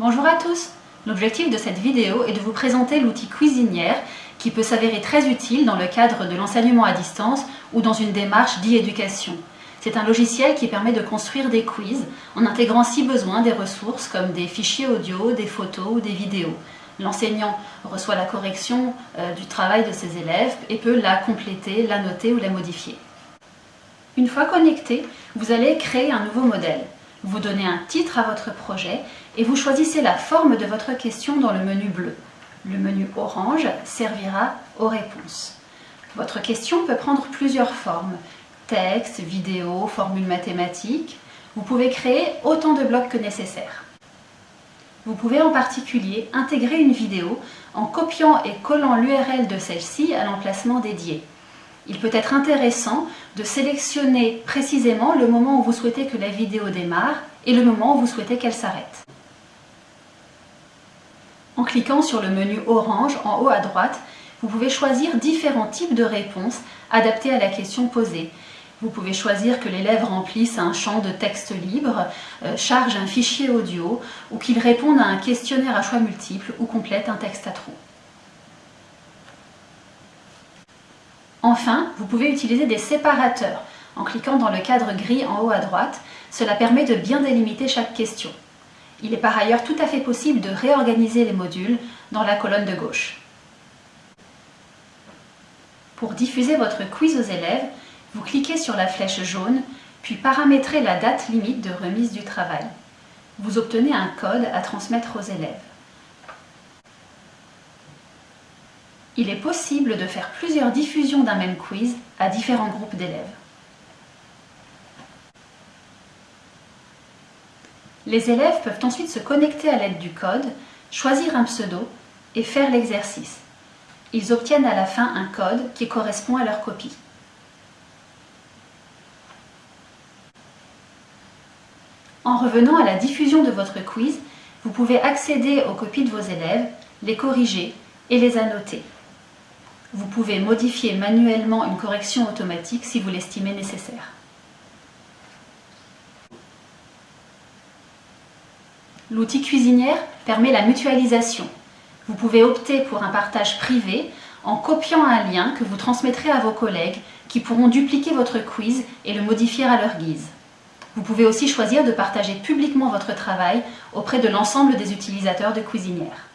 Bonjour à tous L'objectif de cette vidéo est de vous présenter l'outil Cuisinière qui peut s'avérer très utile dans le cadre de l'enseignement à distance ou dans une démarche d'e-éducation. C'est un logiciel qui permet de construire des quiz en intégrant si besoin des ressources comme des fichiers audio, des photos ou des vidéos. L'enseignant reçoit la correction euh, du travail de ses élèves et peut la compléter, la noter ou la modifier. Une fois connecté, vous allez créer un nouveau modèle. Vous donnez un titre à votre projet et vous choisissez la forme de votre question dans le menu bleu. Le menu orange servira aux réponses. Votre question peut prendre plusieurs formes. Texte, vidéo, formule mathématique. Vous pouvez créer autant de blocs que nécessaire. Vous pouvez en particulier intégrer une vidéo en copiant et collant l'URL de celle-ci à l'emplacement dédié. Il peut être intéressant de sélectionner précisément le moment où vous souhaitez que la vidéo démarre et le moment où vous souhaitez qu'elle s'arrête. En cliquant sur le menu orange en haut à droite, vous pouvez choisir différents types de réponses adaptées à la question posée. Vous pouvez choisir que l'élève remplisse un champ de texte libre, euh, charge un fichier audio ou qu'il réponde à un questionnaire à choix multiples ou complète un texte à trous. Enfin, vous pouvez utiliser des séparateurs. En cliquant dans le cadre gris en haut à droite, cela permet de bien délimiter chaque question. Il est par ailleurs tout à fait possible de réorganiser les modules dans la colonne de gauche. Pour diffuser votre quiz aux élèves, vous cliquez sur la flèche jaune, puis paramétrez la date limite de remise du travail. Vous obtenez un code à transmettre aux élèves. Il est possible de faire plusieurs diffusions d'un même quiz à différents groupes d'élèves. Les élèves peuvent ensuite se connecter à l'aide du code, choisir un pseudo et faire l'exercice. Ils obtiennent à la fin un code qui correspond à leur copie. En revenant à la diffusion de votre quiz, vous pouvez accéder aux copies de vos élèves, les corriger et les annoter. Vous pouvez modifier manuellement une correction automatique si vous l'estimez nécessaire. L'outil cuisinière permet la mutualisation. Vous pouvez opter pour un partage privé en copiant un lien que vous transmettrez à vos collègues qui pourront dupliquer votre quiz et le modifier à leur guise. Vous pouvez aussi choisir de partager publiquement votre travail auprès de l'ensemble des utilisateurs de Cuisinière.